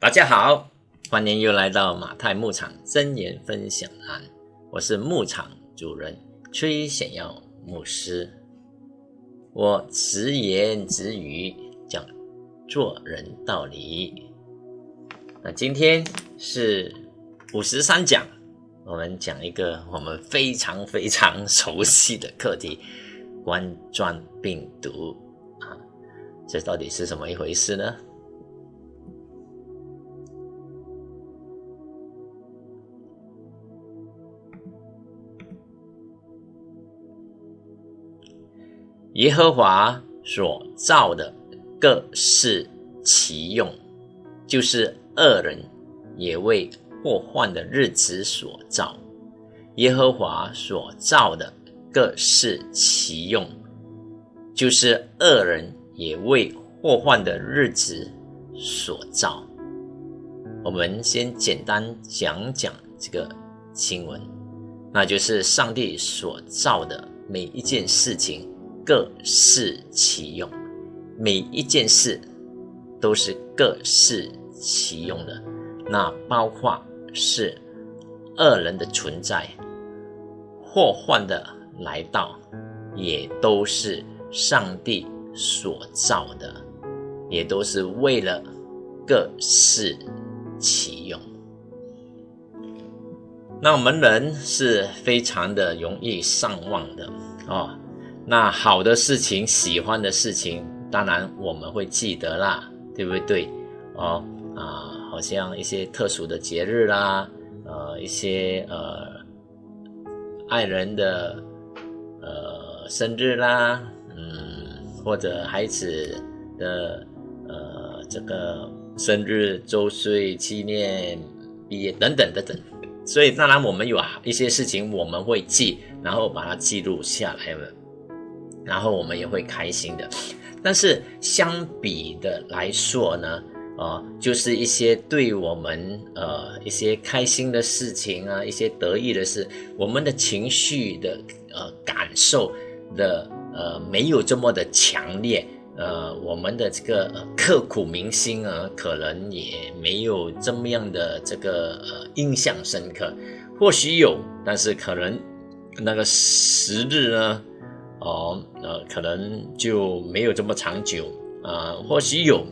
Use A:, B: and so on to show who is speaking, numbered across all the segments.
A: 大家好，欢迎又来到马太牧场真言分享栏，我是牧场主人崔显耀牧师。我直言直语讲做人道理。那今天是五十三讲，我们讲一个我们非常非常熟悉的课题——冠状病毒啊，这到底是什么一回事呢？耶和华所造的各是其用，就是恶人也为祸患的日子所造。耶和华所造的各是其用，就是恶人也为祸患的日子所造。我们先简单讲讲这个经文，那就是上帝所造的每一件事情。各适其用，每一件事都是各适其用的。那包括是恶人的存在，祸患的来到，也都是上帝所造的，也都是为了各适其用。那我们人是非常的容易上忘的哦。那好的事情、喜欢的事情，当然我们会记得啦，对不对？哦啊，好像一些特殊的节日啦，呃，一些呃爱人的呃生日啦，嗯，或者孩子的呃这个生日、周岁纪念、毕业等等等等。所以当然我们有一些事情我们会记，然后把它记录下来了。然后我们也会开心的，但是相比的来说呢，呃，就是一些对我们呃一些开心的事情啊，一些得意的事，我们的情绪的呃感受的呃没有这么的强烈，呃，我们的这个刻骨铭心啊，可能也没有这么样的这个呃印象深刻，或许有，但是可能那个时日呢。哦，呃，可能就没有这么长久啊，或许有，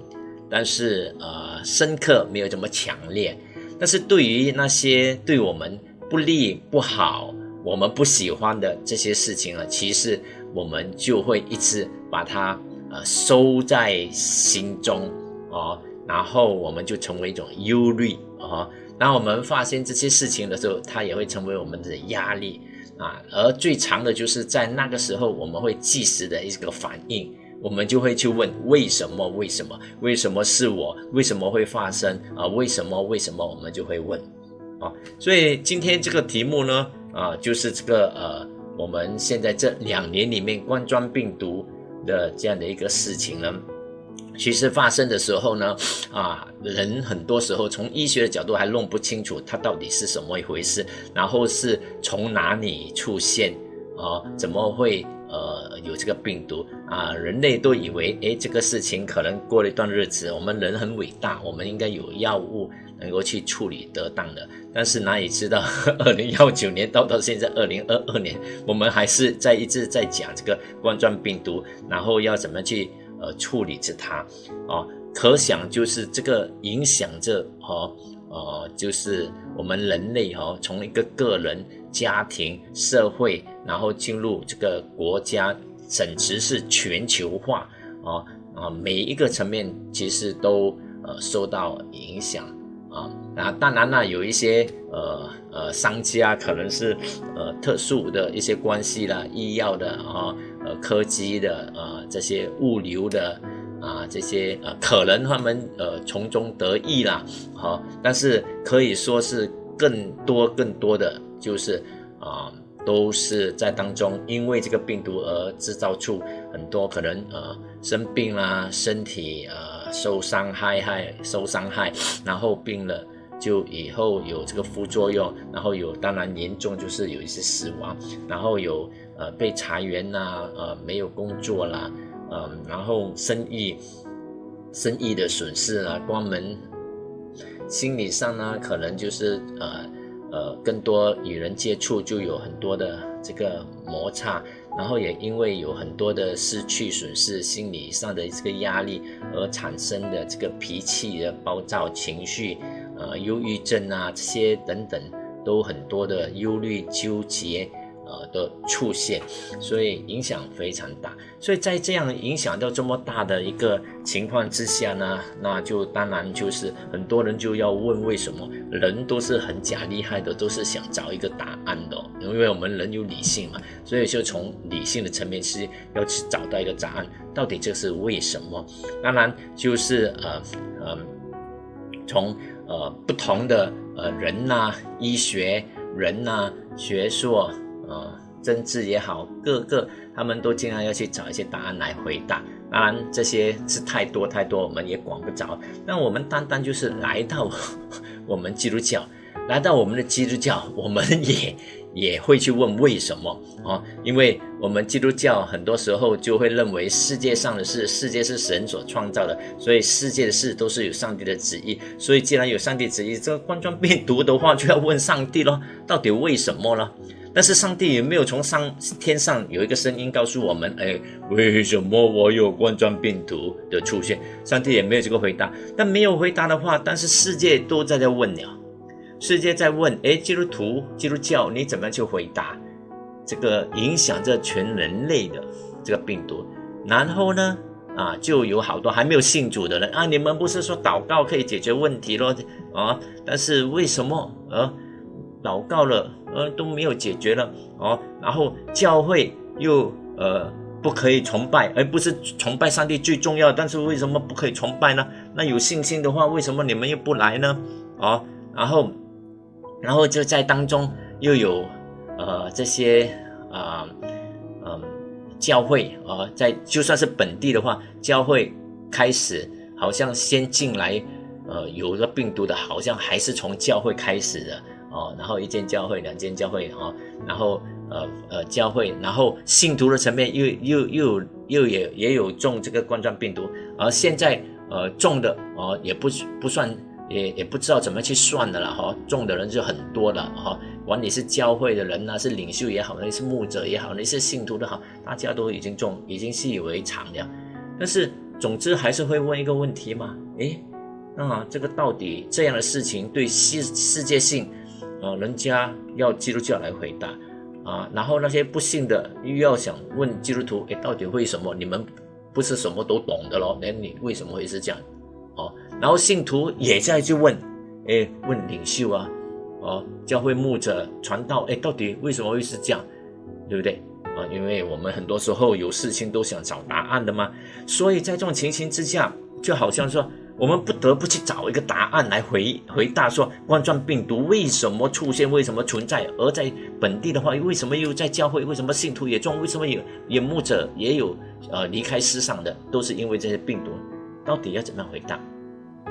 A: 但是呃，深刻没有这么强烈。但是对于那些对我们不利、不好、我们不喜欢的这些事情呢，其实我们就会一直把它呃收在心中哦，然后我们就成为一种忧虑啊。当我们发现这些事情的时候，它也会成为我们的压力。啊，而最长的就是在那个时候，我们会即时的一个反应，我们就会去问为什么？为什么？为什么是我？为什么会发生？啊，为什么？为什么？我们就会问，啊，所以今天这个题目呢，啊，就是这个呃，我们现在这两年里面冠状病毒的这样的一个事情呢。其实发生的时候呢，啊，人很多时候从医学的角度还弄不清楚它到底是什么一回事，然后是从哪里出现，啊，怎么会呃有这个病毒啊？人类都以为，哎，这个事情可能过了一段日子，我们人很伟大，我们应该有药物能够去处理得当的。但是哪里知道，二零幺九年到到现在二零二二年，我们还是在一直在讲这个冠状病毒，然后要怎么去。呃，处理着它，啊，可想就是这个影响着哈，呃，就是我们人类哈，从一个个人、家庭、社会，然后进入这个国家，甚至是全球化，啊啊，每一个层面其实都呃受到影响啊。那当然呢，有一些呃呃商家可能是呃特殊的一些关系啦，医药的啊。呃，科技的啊，这些物流的啊，这些呃，可能他们呃从中得益啦，好，但是可以说是更多更多的就是啊，都是在当中因为这个病毒而制造出很多可能呃生病啦，身体呃受伤害害受伤害，然后病了就以后有这个副作用，然后有当然严重就是有一些死亡，然后有。呃，被裁员呐，呃，没有工作啦，嗯，然后生意，生意的损失啊，关门，心理上呢，可能就是呃呃更多与人接触，就有很多的这个摩擦，然后也因为有很多的失去损失，心理上的这个压力而产生的这个脾气的暴躁情绪，呃，忧郁症啊这些等等，都很多的忧虑纠结。呃的出现，所以影响非常大。所以在这样影响到这么大的一个情况之下呢，那就当然就是很多人就要问为什么人都是很假厉害的，都是想找一个答案的。因为我们人有理性嘛，所以就从理性的层面是要去找到一个答案，到底这是为什么？当然就是呃呃，从呃不同的呃人呐，医学人呐，学术。政治也好，各个他们都经常要去找一些答案来回答。当然，这些是太多太多，我们也管不着。那我们单单就是来到 我们基督教，来到我们的基督教，我们也也会去问为什么啊？因为我们基督教很多时候就会认为世界上的事，世界是神所创造的，所以世界的事都是有上帝的旨意。所以既然有上帝旨意，这个冠状病毒的话，就要问上帝咯，到底为什么呢？但是上帝也没有从上天上有一个声音告诉我们？哎，为什么我有冠状病毒的出现？上帝也没有这个回答。但没有回答的话，但是世界都在在问了，世界在问：哎，基督徒、基督教，你怎么去回答这个影响这全人类的这个病毒？然后呢，啊，就有好多还没有信主的人啊，你们不是说祷告可以解决问题咯？啊，但是为什么呃祷告了？呃，都没有解决了哦，然后教会又呃不可以崇拜，而不是崇拜上帝最重要。但是为什么不可以崇拜呢？那有信心的话，为什么你们又不来呢？哦，然后，然后就在当中又有呃这些啊嗯教会啊，在就算是本地的话，教会开始好像先进来呃有了病毒的，好像还是从教会开始的。哦，然后一间教会，两间教会，哦，然后呃呃教会，然后信徒的层面又又又又也也有中这个冠状病毒，而现在呃中的哦也不不算，也也不知道怎么去算的了哈，中的人就很多了哈，管你是教会的人呢，是领袖也好，那是牧者也好，那是信徒的好，大家都已经中，已经习以为常了。但是总之还是会问一个问题嘛，诶，那这个到底这样的事情对世世界性？啊，人家要基督教来回答啊，然后那些不信的又要想问基督徒，哎，到底为什么你们不是什么都懂的咯？那你为什么会是这样？哦，然后信徒也在去问，哎，问领袖啊，哦，教会牧者传道，哎，到底为什么会是这样？对不对？啊，因为我们很多时候有事情都想找答案的嘛，所以在这种情形之下，就好像说。我们不得不去找一个答案来回回答，说冠状病毒为什么出现，为什么存在？而在本地的话，为什么又在教会？为什么信徒也中？为什么有眼目者也有呃离开世上的？都是因为这些病毒，到底要怎么样回答？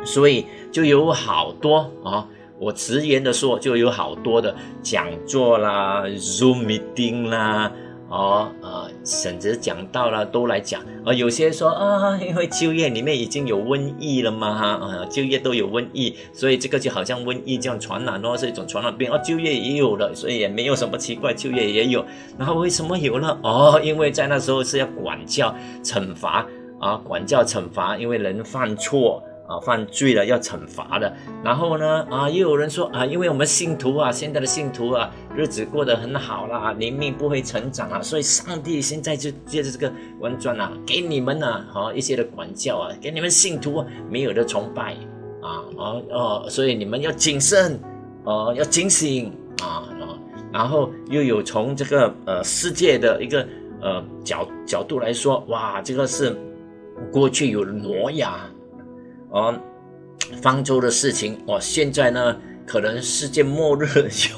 A: 所以就有好多啊，我直言的说，就有好多的讲座啦、Zoom meeting 啦。哦，呃，甚至讲到了都来讲，呃，有些说啊，因为就业里面已经有瘟疫了嘛，哈，啊，就业都有瘟疫，所以这个就好像瘟疫这样传染哦，是一种传染病，哦，就业也有了，所以也没有什么奇怪，就业也有，然后为什么有呢？哦，因为在那时候是要管教、惩罚啊，管教、惩罚，因为人犯错。啊，犯罪了要惩罚的。然后呢，啊，又有人说啊，因为我们信徒啊，现在的信徒啊，日子过得很好啦，灵命不会成长啊，所以上帝现在就借着这个文章啊，给你们呢，好一些的管教啊，给你们信徒没有的崇拜啊，哦哦，所以你们要谨慎，哦，要警醒啊，然后又有从这个呃世界的一个呃角角度来说，哇，这个是过去有挪亚。哦，方舟的事情哦，现在呢，可能世界末日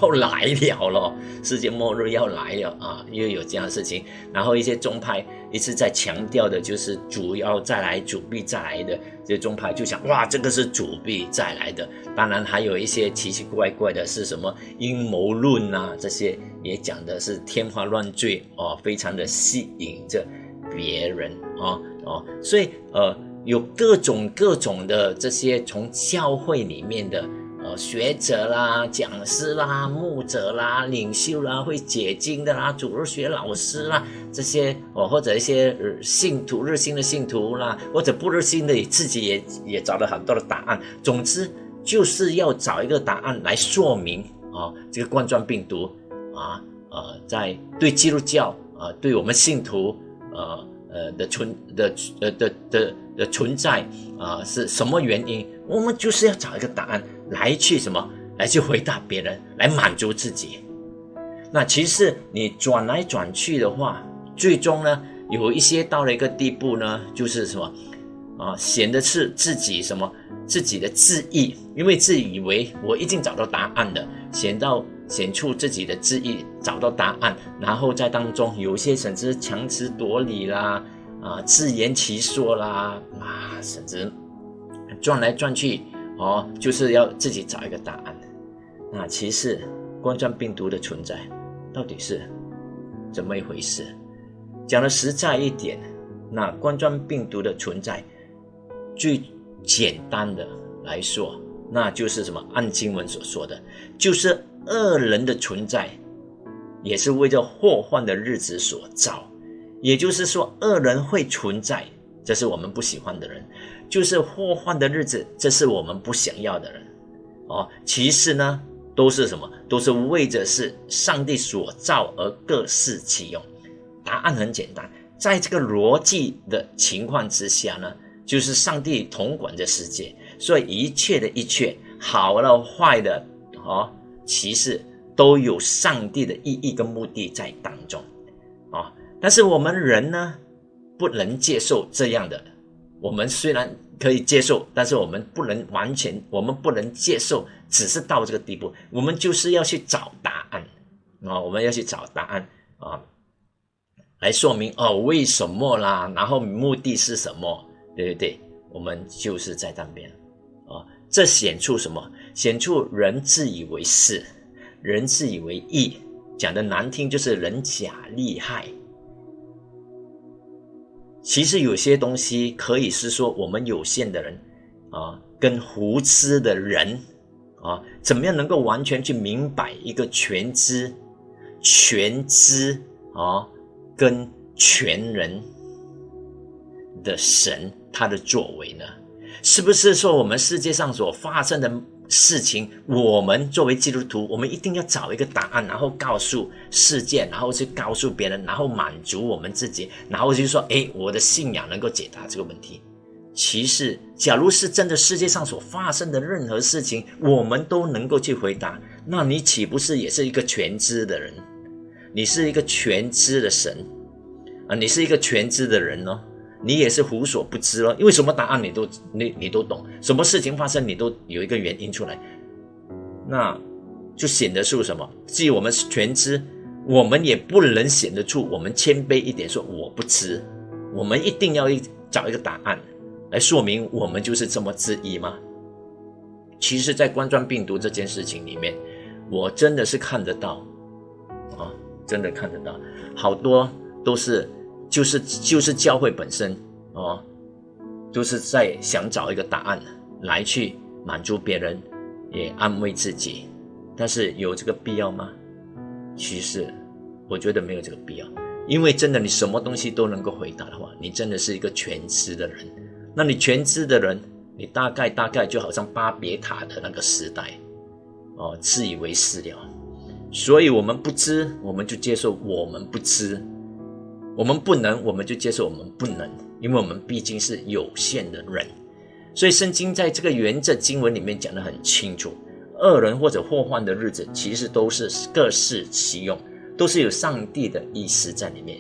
A: 要来了了，世界末日要来了啊，又有这样的事情。然后一些宗派一直在强调的，就是主要再来，主必再来的。这些宗派就想，哇，这个是主必再来的。当然还有一些奇奇怪怪的，是什么阴谋论啊，这些也讲的是天花乱坠哦，非常的吸引着别人啊哦，所以呃。有各种各种的这些从教会里面的呃学者啦、讲师啦、牧者啦、领袖啦、会解经的啦、主日学老师啦这些哦，或者一些信徒日新的信徒啦，或者不日新的自己也也找了很多的答案。总之就是要找一个答案来说明啊，这个冠状病毒啊呃，在对基督教啊，对我们信徒呃。呃的存的呃的的的存在啊是什么原因？我们就是要找一个答案来去什么来去回答别人，来满足自己。那其实你转来转去的话，最终呢有一些到了一个地步呢，就是什么啊显得是自己什么自己的自意，因为自以为我已经找到答案了，显到。显出自己的志意，找到答案，然后在当中有些甚至强词夺理啦，啊，自圆其说啦，啊，甚至转来转去，哦，就是要自己找一个答案。那其实冠状病毒的存在到底是怎么一回事？讲的实在一点，那冠状病毒的存在，最简单的来说，那就是什么？按经文所说的，就是。恶人的存在，也是为这祸患的日子所造。也就是说，恶人会存在，这是我们不喜欢的人；就是祸患的日子，这是我们不想要的人。哦，其实呢，都是什么？都是为着是上帝所造而各适其用。答案很简单，在这个逻辑的情况之下呢，就是上帝统管着世界，所以一切的一切，好的坏的，哦。其实都有上帝的意义跟目的在当中，啊！但是我们人呢，不能接受这样的。我们虽然可以接受，但是我们不能完全，我们不能接受，只是到这个地步。我们就是要去找答案啊！我们要去找答案啊，来说明哦为什么啦，然后目的是什么？对不对？我们就是在那边，这显出什么？显出人自以为是，人自以为义，讲的难听就是人假厉害。其实有些东西可以是说我们有限的人啊，跟胡痴的人啊，怎么样能够完全去明白一个全知、全知啊，跟全人的神他的作为呢？是不是说我们世界上所发生的？事情，我们作为基督徒，我们一定要找一个答案，然后告诉世界，然后去告诉别人，然后满足我们自己，然后就说：“哎，我的信仰能够解答这个问题。”其实，假如是真的，世界上所发生的任何事情，我们都能够去回答，那你岂不是也是一个全知的人？你是一个全知的神啊！你是一个全知的人哦。你也是无所不知了，因为什么答案你都你你都懂，什么事情发生你都有一个原因出来，那就显得出什么？既我们全知，我们也不能显得出我们谦卑一点，说我不知，我们一定要找一个答案来说明我们就是这么质疑吗？其实，在冠状病毒这件事情里面，我真的是看得到啊，真的看得到，好多都是。就是就是教会本身哦，就是在想找一个答案来去满足别人，也安慰自己，但是有这个必要吗？其实我觉得没有这个必要，因为真的你什么东西都能够回答的话，你真的是一个全知的人。那你全知的人，你大概大概就好像巴别塔的那个时代哦，自以为是了。所以我们不知，我们就接受我们不知。我们不能，我们就接受我们不能，因为我们毕竟是有限的人。所以圣经在这个原则经文里面讲得很清楚：恶人或者祸患的日子，其实都是各适其用，都是有上帝的意思在里面。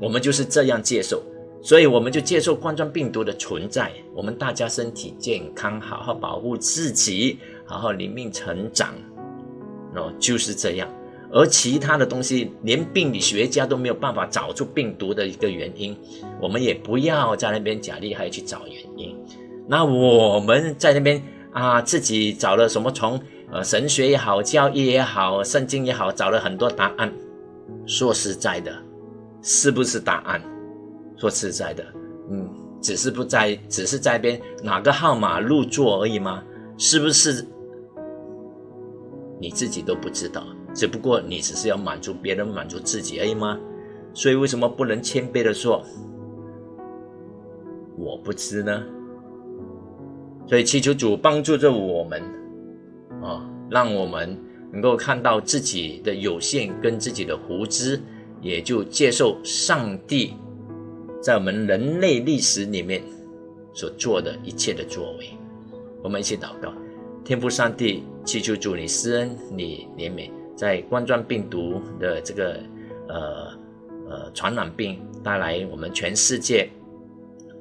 A: 我们就是这样接受，所以我们就接受冠状病毒的存在。我们大家身体健康，好好保护自己，好好灵命成长，哦，就是这样。而其他的东西，连病理学家都没有办法找出病毒的一个原因，我们也不要在那边假厉害去找原因。那我们在那边啊，自己找了什么从呃神学也好、教义也好、圣经也好，找了很多答案。说实在的，是不是答案？说实在的，嗯，只是不在，只是在边哪个号码入座而已吗？是不是？你自己都不知道，只不过你只是要满足别人，满足自己而已吗？所以为什么不能谦卑的说我不知呢？所以祈求主帮助着我们，啊，让我们能够看到自己的有限跟自己的无知，也就接受上帝在我们人类历史里面所做的一切的作为。我们一起祷告。天父上帝，祈求主你施恩，你怜悯，在冠状病毒的这个呃呃传染病带来我们全世界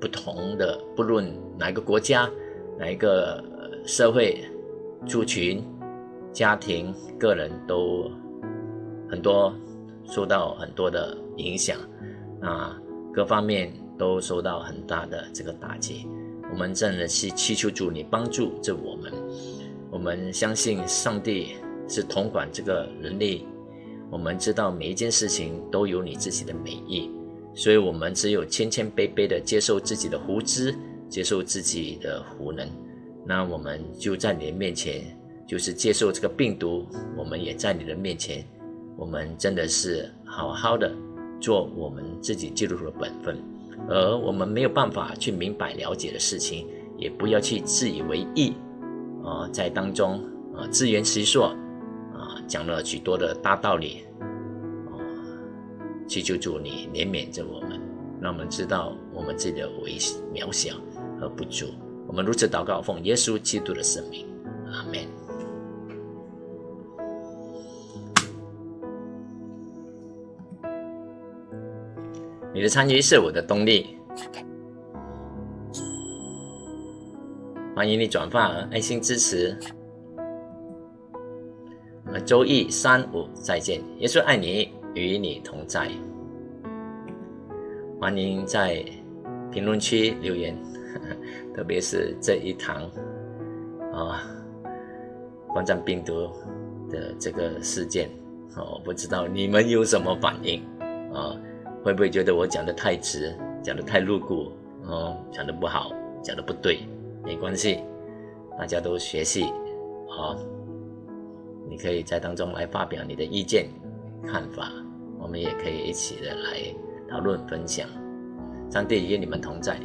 A: 不同的，不论哪个国家、哪一个社会族群、家庭、个人都很多受到很多的影响啊，各方面都受到很大的这个打击。我们真的是祈求主你帮助着我们。我们相信上帝是统管这个人类，我们知道每一件事情都有你自己的美意，所以我们只有谦谦卑卑的接受自己的无知，接受自己的无能，那我们就在你的面前，就是接受这个病毒，我们也在你的面前，我们真的是好好的做我们自己记录的本分，而我们没有办法去明白了解的事情，也不要去自以为意。啊，在当中啊，自圆其说，讲了许多的大道理哦，祈求主你怜悯着我们，让我们知道我们自己的微渺小和不足。我们如此祷告，奉耶稣基督的圣名，阿门。你的参与是我的动力。欢迎你转发爱心支持。周一三五再见，耶稣爱你，与你同在。欢迎在评论区留言，特别是这一堂啊，冠状病毒的这个事件，我不知道你们有什么反应啊？会不会觉得我讲的太直，讲的太露骨，哦，讲的不好，讲的不对？没关系，大家都学习好，你可以在当中来发表你的意见、看法，我们也可以一起的来讨论分享。上帝与你们同在。